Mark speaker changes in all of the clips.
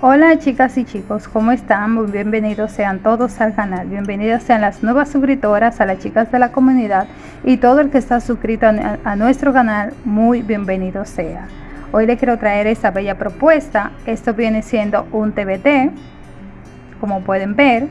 Speaker 1: Hola chicas y chicos, ¿cómo están? Muy bienvenidos sean todos al canal. Bienvenidas sean las nuevas suscriptoras, a las chicas de la comunidad y todo el que está suscrito a, nuestro canal, muy bienvenido sea. Hoy les quiero traer esta bella propuesta. Esto viene siendo un TBT, como pueden ver.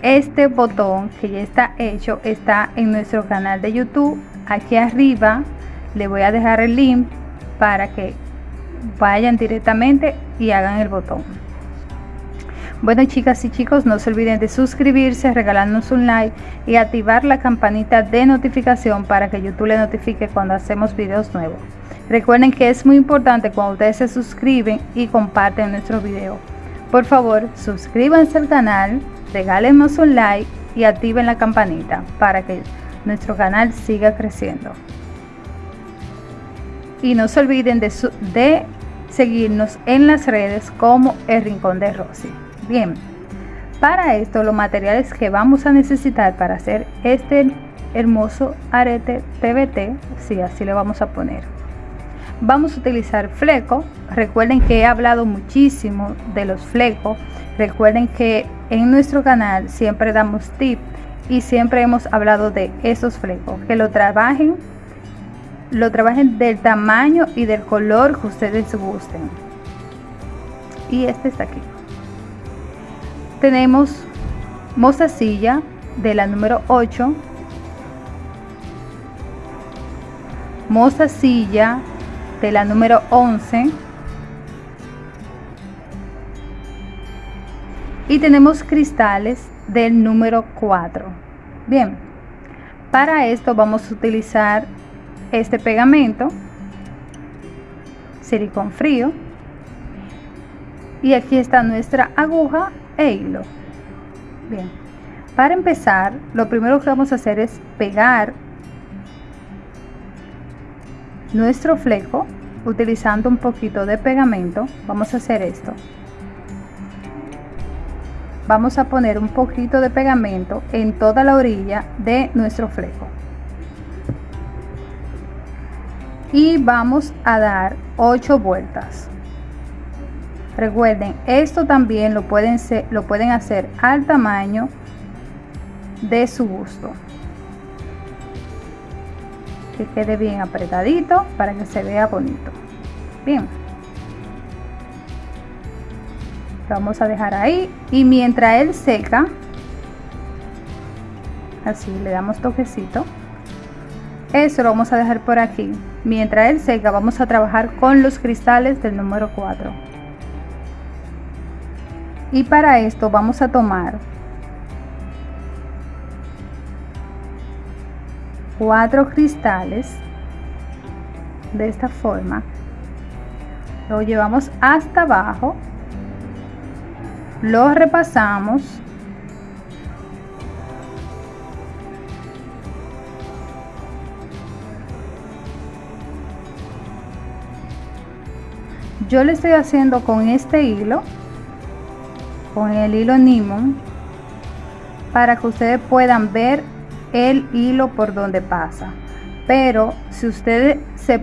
Speaker 1: Este botón que ya está hecho está en nuestro canal de YouTube. Aquí arriba le voy a dejar el link para que vayan directamente y hagan el botón. Bueno chicas y chicos no se olviden de suscribirse regalarnos un like y activar la campanita de notificación para que youtube le notifique cuando hacemos videos nuevos. Recuerden que es muy importante cuando ustedes se suscriben y comparten nuestro video. Por favor suscríbanse al canal regálenos un like y activen la campanita para que nuestro canal siga creciendo. Y no se olviden de, de seguirnos en las redes como el Rincón de Rosy. Bien, para esto los materiales que vamos a necesitar para hacer este hermoso arete TBT, si así le vamos a poner. Vamos a utilizar fleco. Recuerden que he hablado muchísimo de los flecos. Recuerden que en nuestro canal siempre damos tips y siempre hemos hablado de esos flecos. Que lo trabajen lo trabajen del tamaño y del color que ustedes gusten. Y este está aquí. Tenemos mostacilla de la número 8 mostacilla de la número 11 y tenemos cristales del número 4 bien para esto vamos a utilizar este pegamento silicón frío y aquí está nuestra aguja e hilo. Bien para empezar lo primero que vamos a hacer es pegar nuestro fleco utilizando un poquito de pegamento. Vamos a hacer esto. Vamos a poner un poquito de pegamento en toda la orilla de nuestro fleco y vamos a dar 8 vueltas. Recuerden esto también lo pueden ser, lo pueden hacer al tamaño de su gusto. Que quede bien apretadito para que se vea bonito. Bien. Vamos a dejar ahí y mientras él seca así le damos toquecito eso lo vamos a dejar por aquí. Mientras él seca vamos a trabajar con los cristales del número 4 y para esto vamos a tomar cuatro cristales de esta forma. Lo llevamos hasta abajo lo repasamos yo le estoy haciendo con este hilo con el hilo Nimon para que ustedes puedan ver el hilo por donde pasa. Pero si ustedes se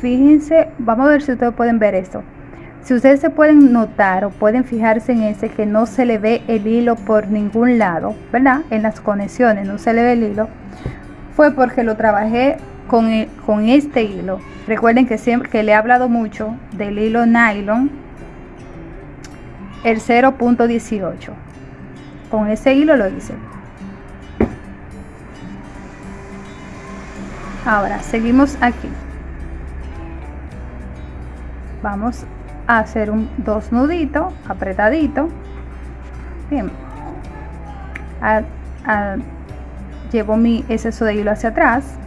Speaker 1: fíjense vamos a ver si ustedes pueden ver esto. Si ustedes se pueden notar o pueden fijarse en ese que no se le ve el hilo por ningún lado verdad en las conexiones no se le ve el hilo fue porque lo trabajé con, con este hilo. Recuerden que siempre que le he hablado mucho del hilo nylon el 0.18 con ese hilo lo hice. Ahora seguimos aquí. Vamos a hacer un dos nuditos apretadito. Bien. Llevo mi exceso de hilo hacia atrás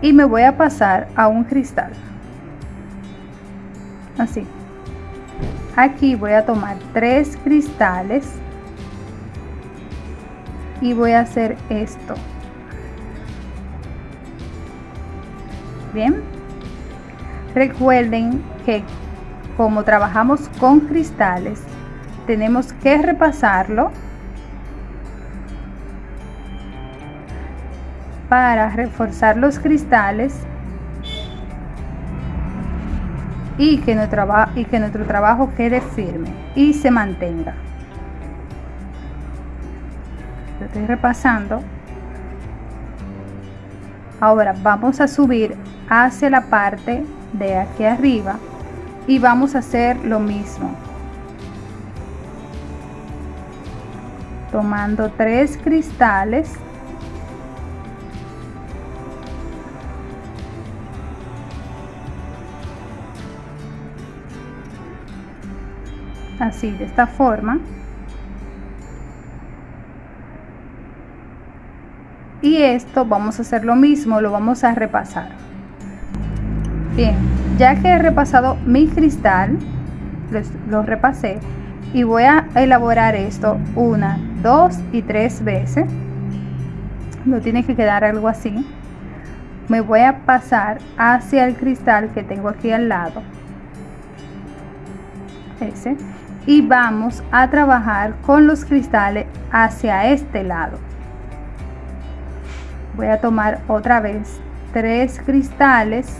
Speaker 1: y me voy a pasar a un cristal. Así. Aquí voy a tomar tres cristales y voy a hacer esto. Bien. Recuerden que como trabajamos con cristales tenemos que repasarlo para reforzar los cristales y que, nuestro, y que nuestro trabajo quede firme y se mantenga. estoy repasando. Ahora vamos a subir hacia la parte de aquí arriba y vamos a hacer lo mismo. Tomando tres cristales así de esta forma. Y esto vamos a hacer lo mismo lo vamos a repasar. Bien ya que he repasado mi cristal lo repasé y voy a elaborar esto una dos y tres veces. No tiene que quedar algo así. Me voy a pasar hacia el cristal que tengo aquí al lado. Ese y vamos a trabajar con los cristales hacia este lado. Voy a tomar otra vez tres cristales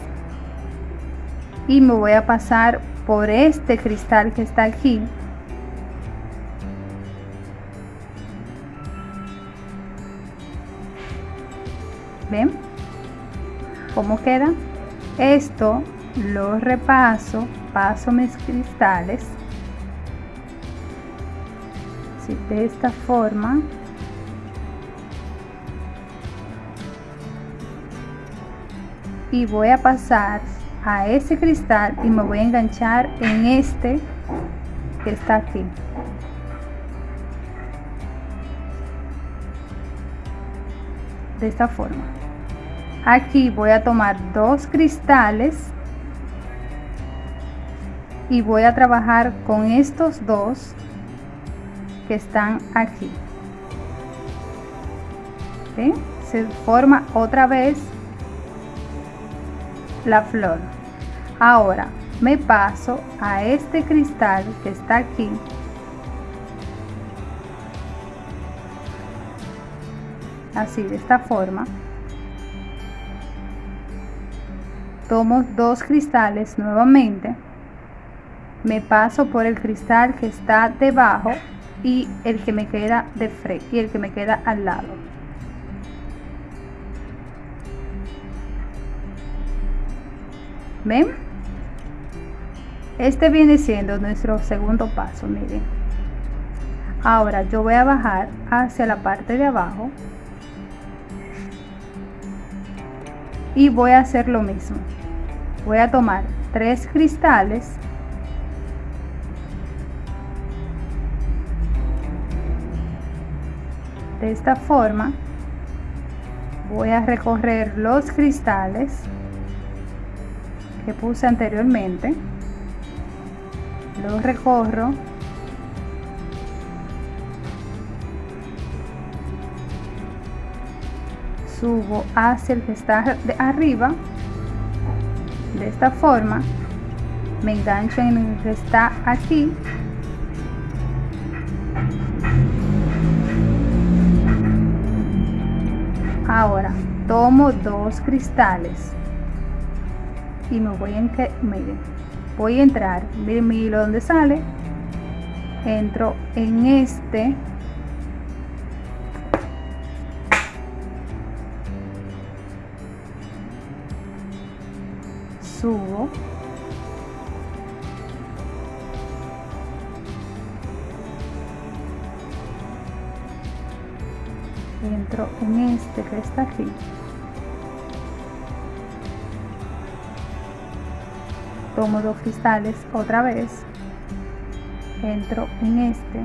Speaker 1: y me voy a pasar por este cristal que está aquí. Ven cómo queda esto lo repaso paso mis cristales de esta forma. Y voy a pasar a ese cristal y me voy a enganchar en este que está aquí. De esta forma. Aquí voy a tomar dos cristales y voy a trabajar con estos dos que están aquí. Se forma otra vez la flor. Ahora me paso a este cristal que está aquí. Así de esta forma. Tomo dos cristales nuevamente. Me paso por el cristal que está debajo y el que me queda de frente y el que me queda al lado. Ven este viene siendo nuestro segundo paso miren. Ahora yo voy a bajar hacia la parte de abajo y voy a hacer lo mismo. Voy a tomar tres cristales de esta forma voy a recorrer los cristales que puse anteriormente. Los recorro. Subo hacia el que está de arriba. De esta forma me engancho en el que está aquí ahora tomo dos cristales. Y me voy en que miren voy a entrar miren mi hilo donde sale. Entro en este entro en este que está aquí tomo dos cristales otra vez. Entro en este.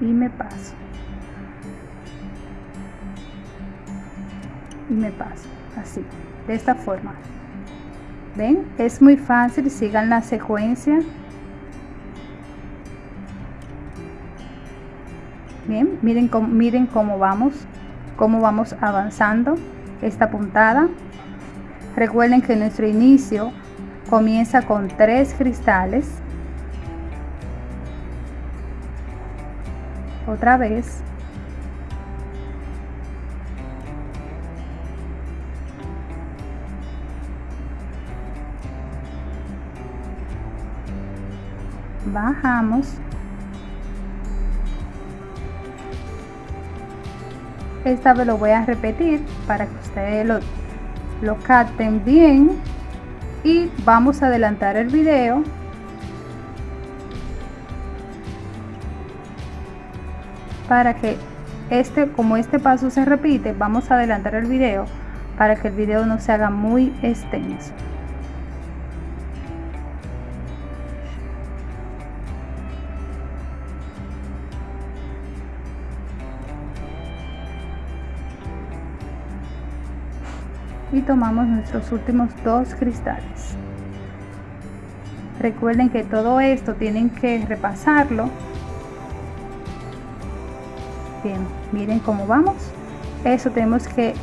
Speaker 1: Y me paso. Y me paso así de esta forma. Ven es muy fácil sigan la secuencia Bien, miren cómo, miren cómo vamos, cómo vamos avanzando esta puntada. Recuerden que nuestro inicio comienza con tres cristales. Otra vez. Bajamos esta vez lo voy a repetir para que ustedes lo, lo capten bien. Y vamos a adelantar el video. Para que este como este paso se repite vamos a adelantar el video para que el video no se haga muy extenso tomamos nuestros últimos dos cristales. Recuerden que todo esto tienen que repasarlo. Bien miren cómo vamos. Eso tenemos que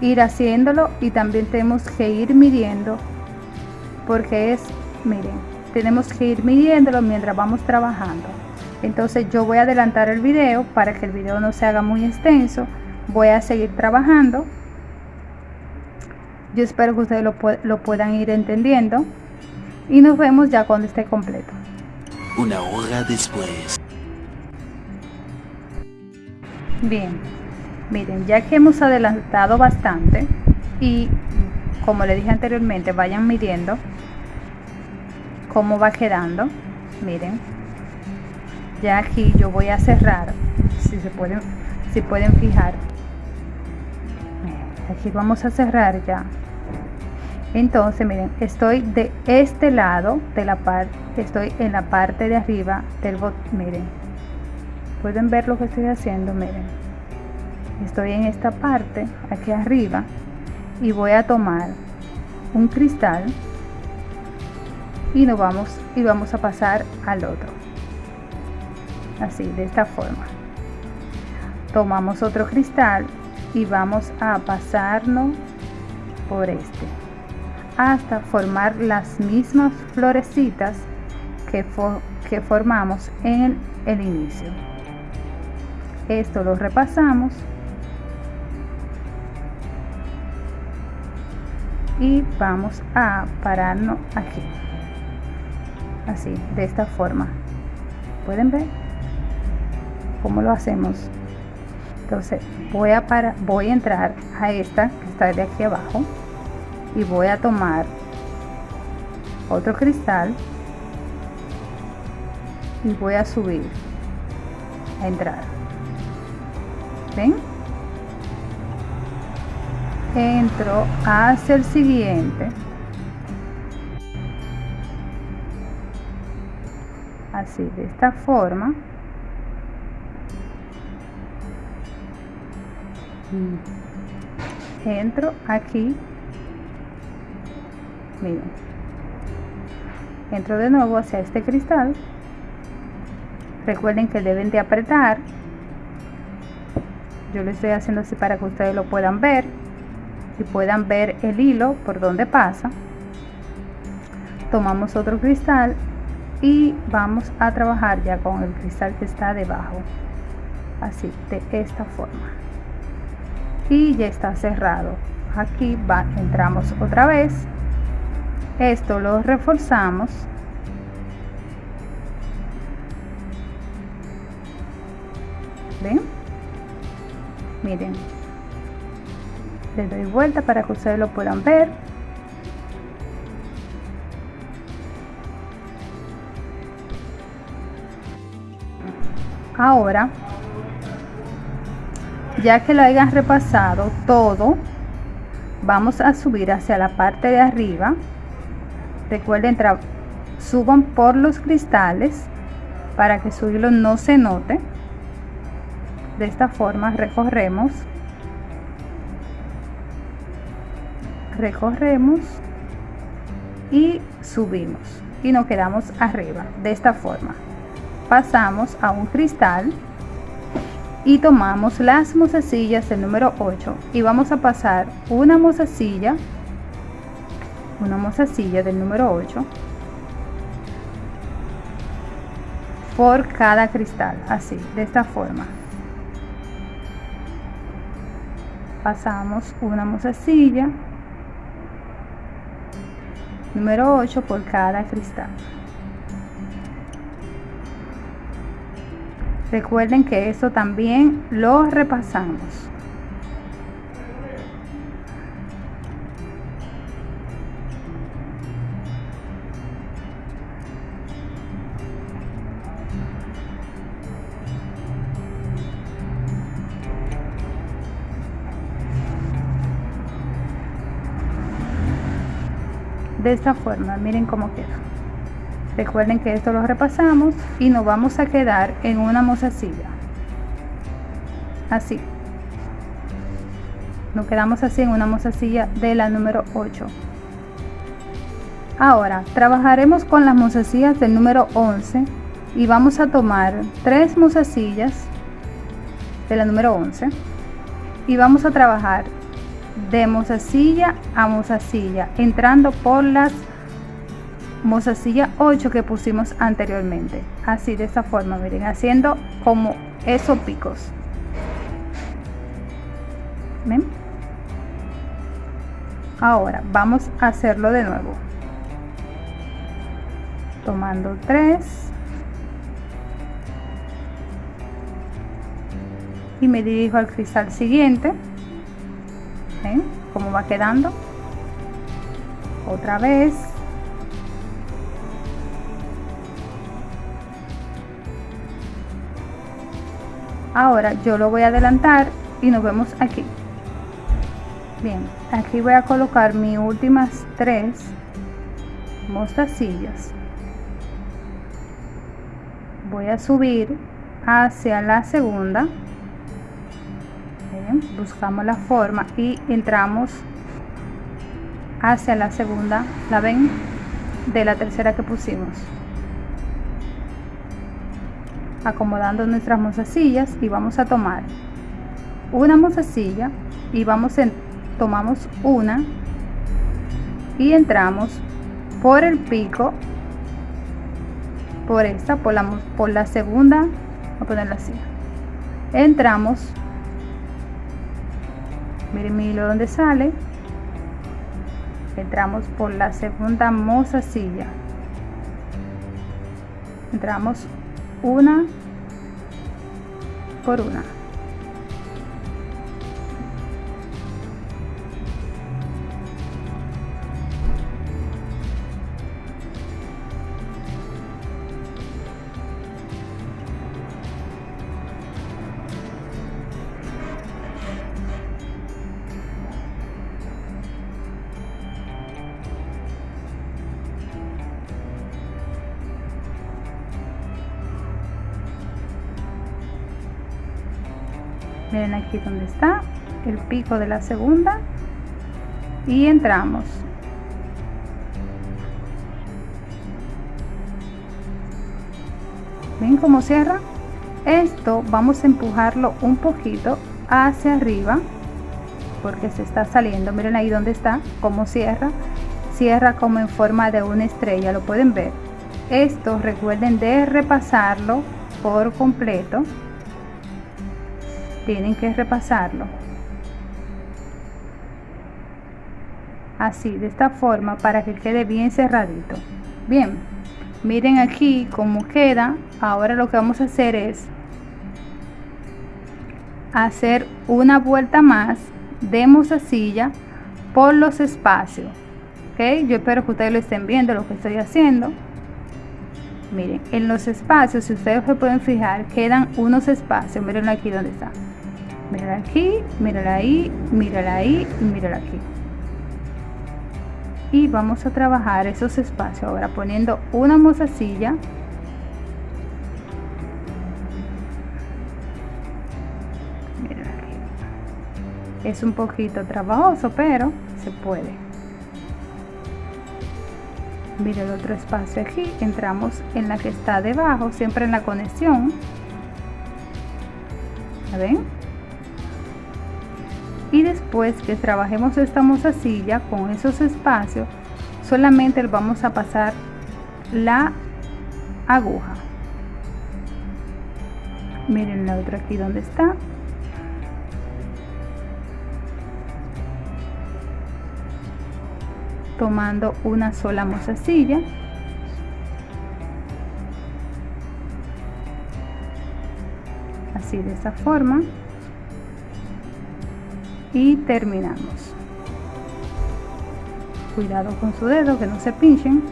Speaker 1: ir haciéndolo y también tenemos que ir midiendo porque es miren tenemos que ir midiéndolo mientras vamos trabajando. Entonces yo voy a adelantar el video para que el video no se haga muy extenso. Voy a seguir trabajando yo espero que ustedes lo, lo puedan ir entendiendo y nos vemos ya cuando esté completo
Speaker 2: una hora después
Speaker 1: Bien, miren, ya que hemos adelantado bastante y como le dije anteriormente, vayan midiendo cómo va quedando. Miren, ya aquí yo voy a cerrar, si se pueden, si pueden fijar. Aquí vamos a cerrar ya. Entonces, miren, estoy de este lado de la parte, estoy en la parte de arriba del bot, miren, pueden ver lo que estoy haciendo miren estoy en esta parte aquí arriba y voy a tomar un cristal y nos vamos y vamos a pasar al otro. Así de esta forma. Tomamos otro cristal y vamos a pasarnos por este hasta formar las mismas florecitas que, que formamos en el inicio. Esto lo repasamos. Y vamos a pararnos aquí. Así de esta forma. Pueden ver cómo lo hacemos entonces voy a para voy a entrar a esta que está de aquí abajo y voy a tomar otro cristal y voy a subir a entrar. Ven entro hacia el siguiente. Así de esta forma. Entro aquí miren entro de nuevo hacia este cristal. Recuerden que deben de apretar. Yo lo estoy haciendo así para que ustedes lo puedan ver y puedan ver el hilo por donde pasa. Tomamos otro cristal y vamos a trabajar ya con el cristal que está debajo. Así de esta forma. Y ya está cerrado. Aquí va, entramos otra vez esto lo reforzamos. Ven miren. Le doy vuelta para que ustedes lo puedan ver. Ahora ya que lo hayan repasado todo vamos a subir hacia la parte de arriba recuerden suban por los cristales para que su hilo no se note. De esta forma recorremos recorremos y subimos y nos quedamos arriba. De esta forma pasamos a un cristal y tomamos las mozasillas del número 8 y vamos a pasar una mozasilla una mozasilla del número 8 por cada cristal así de esta forma. Pasamos una mozasilla número 8 por cada cristal. Recuerden que esto también lo repasamos de esta forma miren cómo queda. Recuerden que esto lo repasamos y nos vamos a quedar en una mozasilla así. Nos quedamos así en una mozasilla de la número 8 ahora trabajaremos con las mozasillas del número 11 y vamos a tomar tres mozasillas de la número 11 y vamos a trabajar de mozasilla a mozasilla entrando por las mozasilla 8 que pusimos anteriormente. Así de esta forma miren haciendo como esos picos. ¿Ven? ahora vamos a hacerlo de nuevo. Tomando 3 y me dirijo al cristal siguiente ¿Ven cómo va quedando? Otra vez. Ahora yo lo voy a adelantar y nos vemos aquí. Bien, aquí voy a colocar mis últimas tres mostacillas. Voy a subir hacia la segunda buscamos la forma y entramos hacia la segunda la ven de la tercera que pusimos. Acomodando nuestras mozasillas y vamos a tomar una mozasilla y vamos en tomamos una y entramos por el pico por esta por la, por la segunda a ponerla así. Entramos miren mi hilo donde sale entramos por la segunda mozasilla entramos una por una miren aquí donde está el pico de la segunda. Y entramos. Ven cómo cierra esto vamos a empujarlo un poquito hacia arriba porque se está saliendo. Miren ahí donde está cómo cierra. Cierra como en forma de una estrella lo pueden ver esto recuerden de repasarlo por completo tienen que repasarlo. Así de esta forma para que quede bien cerradito. Bien miren aquí cómo queda. Ahora lo que vamos a hacer es hacer una vuelta más de mozasilla por los espacios. Ok yo espero que ustedes lo estén viendo lo que estoy haciendo. Miren en los espacios si ustedes se pueden fijar quedan unos espacios. Miren aquí donde está mírala aquí mírala ahí mírala ahí y mírala aquí. Y vamos a trabajar esos espacios. Ahora poniendo una mozasilla es un poquito trabajoso pero se puede. Mira el otro espacio aquí. Entramos en la que está debajo siempre en la conexión. Ven? Y después que trabajemos esta mozasilla con esos espacios solamente vamos a pasar la aguja. Miren la otra aquí donde está. Tomando una sola mozasilla así de esta forma y terminamos. Cuidado con su dedo que no se pinchen.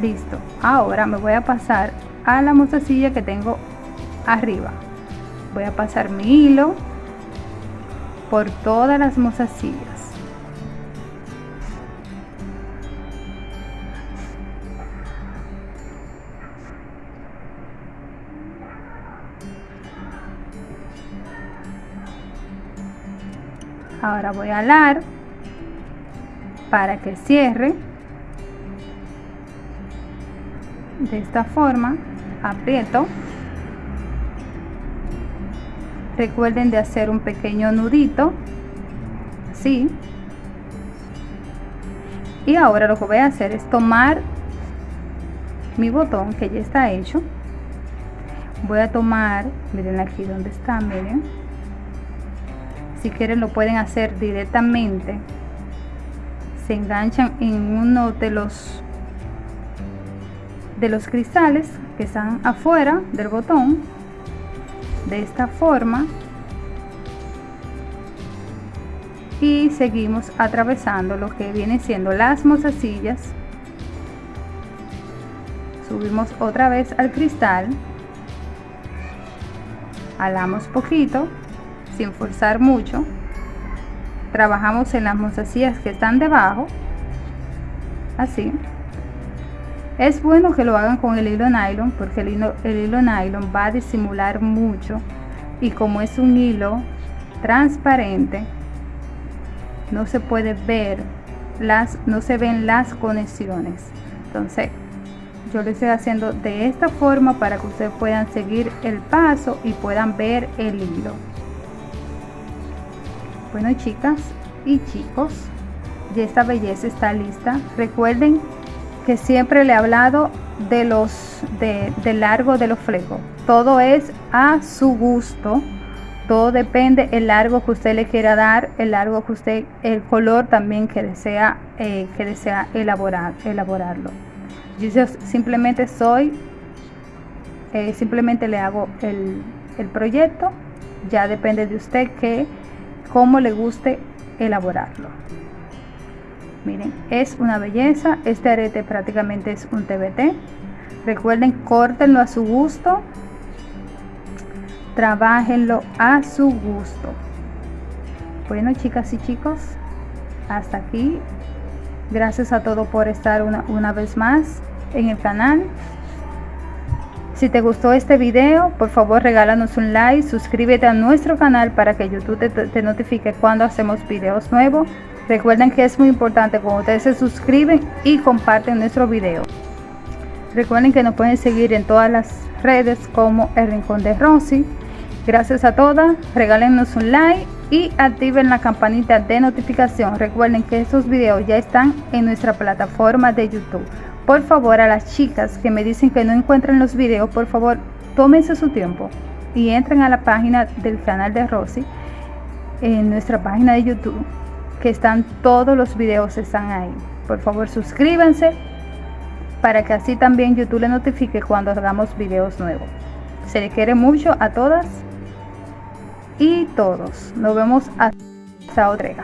Speaker 1: Listo. Ahora me voy a pasar a la mostacilla que tengo arriba. Voy a pasar mi hilo por todas las mostacillas ahora voy a alar para que cierre. De esta forma aprieto. Recuerden de hacer un pequeño nudito así. Y ahora lo que voy a hacer es tomar mi botón que ya está hecho. Voy a tomar miren aquí donde está miren si quieren lo pueden hacer directamente. Se enganchan en uno de los de los cristales que están afuera del botón. De esta forma. Y seguimos atravesando lo que viene siendo las mozasillas. Subimos otra vez al cristal. Alamos poquito sin forzar mucho trabajamos en las mostacillas que están debajo así. Es bueno que lo hagan con el hilo nylon porque el hilo, el hilo nylon va a disimular mucho y como es un hilo transparente no se puede ver las no se ven las conexiones. Entonces yo lo estoy haciendo de esta forma para que ustedes puedan seguir el paso y puedan ver el hilo bueno chicas y chicos, ya esta belleza está lista. Recuerden que siempre le he hablado de los de, largo de los flecos. Todo es a su gusto. Todo depende el largo que usted le quiera dar, el largo que usted, el color también que desea, eh, que desea elaborar, elaborarlo. Yo simplemente soy, eh, simplemente le hago el, el proyecto. Ya depende de usted que cómo le guste elaborarlo. Miren es una belleza este arete prácticamente es un TBT recuerden córtenlo a su gusto trabajenlo a su gusto. Bueno chicas y chicos hasta aquí. Gracias a todos por estar una, una vez más en el canal si te gustó este video, por favor regálanos un like, suscríbete a nuestro canal para que YouTube te, notifique cuando hacemos videos nuevos. Recuerden que es muy importante cuando ustedes se suscriben y comparten nuestro video. Recuerden que nos pueden seguir en todas las redes como El Rincón de Rosy. Gracias a todas, regálenos un like y activen la campanita de notificación. Recuerden que estos videos ya están en nuestra plataforma de YouTube. Por favor, a las chicas que me dicen que no encuentran los videos, por favor, tómense su tiempo y entren a la página del canal de Rosy en nuestra página de YouTube, que están todos los videos están ahí. Por favor, suscríbanse para que así también YouTube le notifique cuando hagamos videos nuevos. Se le quiere mucho a todas y todos. Nos vemos hasta otra.